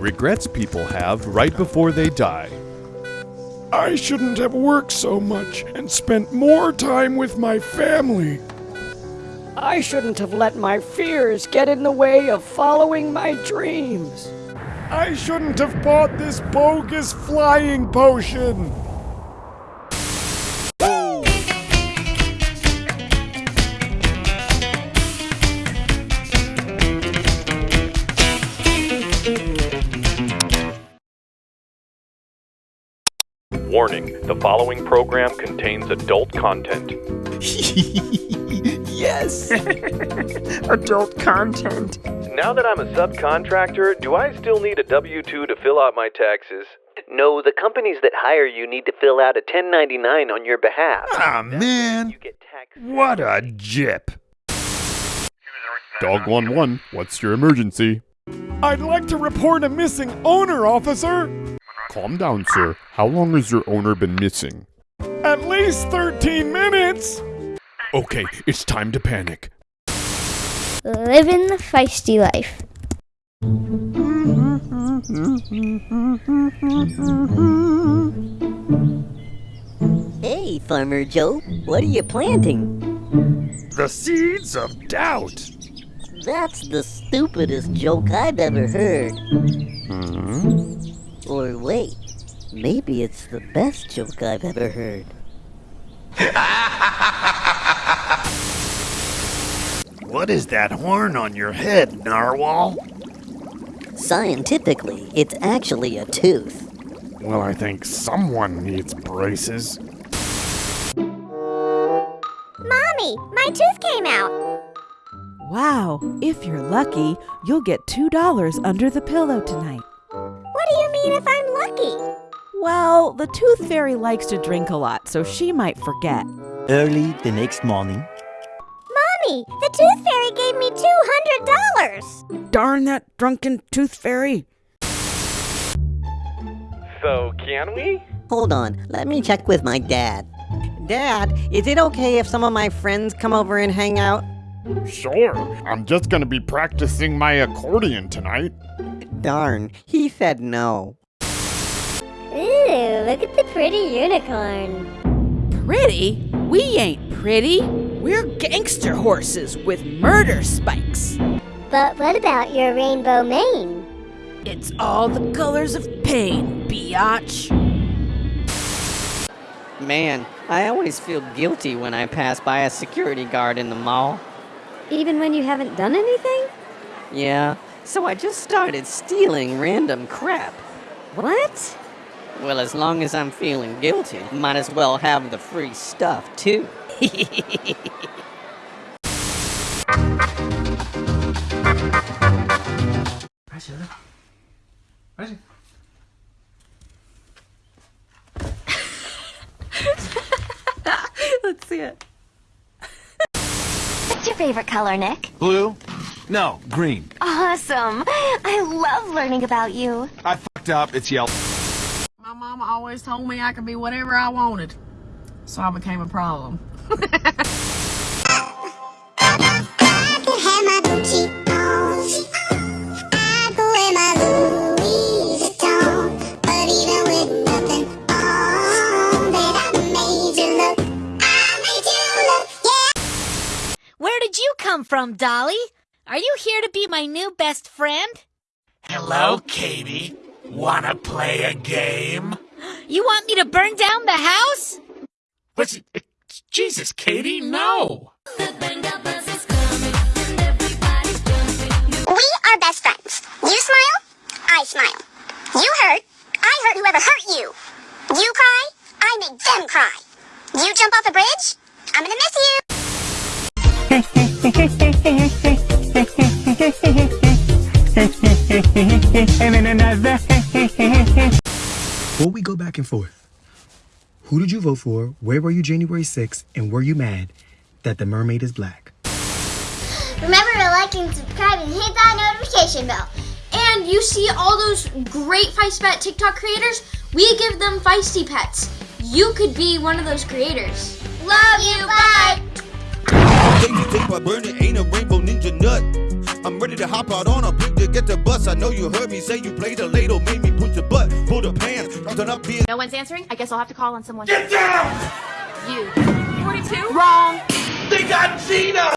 Regrets people have right before they die. I shouldn't have worked so much and spent more time with my family. I shouldn't have let my fears get in the way of following my dreams. I shouldn't have bought this bogus flying potion. Warning the following program contains adult content. yes! Adult content. Now that I'm a subcontractor, do I still need a W 2 to fill out my taxes? No, the companies that hire you need to fill out a 1099 on your behalf. Ah, man. You get. What a jip. Dog 1 1, what's your emergency? I'd like to report a missing owner, officer. Calm down, sir. How long has your owner been missing? At least 13 minutes. Okay, it's time to panic. Living the feisty life. Hey, Farmer Joe, what are you planting? The seeds of doubt. That's the stupidest joke I've ever heard. Hmm? Or wait, maybe it's the best joke I've ever heard. What is that horn on your head, narwhal? Scientifically, it's actually a tooth. Well, I think someone needs braces. Mommy, my tooth came out. Wow, if you're lucky, you'll get $2 under the pillow tonight. What do you mean if I'm lucky? Well, the tooth fairy likes to drink a lot, so she might forget. Early the next morning. Mommy, the tooth fairy gave me $200. Darn that drunken tooth fairy! So, can we? Hold on, let me check with my dad. Dad, is it okay if some of my friends come over and hang out? Sure, I'm just gonna be practicing my accordion tonight. Darn, he said no. Ooh, look at the pretty unicorn. Pretty? We ain't pretty. We're gangster horses with murder spikes. But what about your rainbow mane? It's all the colors of pain, biatch. Man, I always feel guilty when I pass by a security guard in the mall. Even when you haven't done anything? Yeah, so I just started stealing random crap. What? Well, as long as I'm feeling guilty, might as well have the free stuff, too. Let's see it. What's your favorite color, Nick? Blue? No, green. Awesome. I love learning about you. I fucked up. It's yellow. My mama always told me I could be whatever I wanted. So I became a problem. Where did you come from, Dolly? Are you here to be my new best friend? Hello, Katie. Wanna play a game? You want me to burn down the house? What's it? Jesus, Katie, no! We are best friends. You smile, I smile. You hurt, I hurt whoever hurt you. You cry, I make them cry. You jump off a bridge, I'm gonna miss you. Before we go back and forth, who did you vote for? Where were you January 6th? And were you mad that the mermaid is black? Remember to like and subscribe and hit that notification bell. And you see all those great Feisty Pet TikTok creators? We give them Feisty Pets. You could be one of those creators. Love you, bye! Baby, think by burning ain't a rainbow ninja nut. I'm ready to hop out on a big dick get the bus. I know you heard me say you played the ladle, made me push the butt, pull the pants, dropped up being. No one's answering? I guess I'll have to call on someone. Get down! You. 42? Wrong. They got Gina!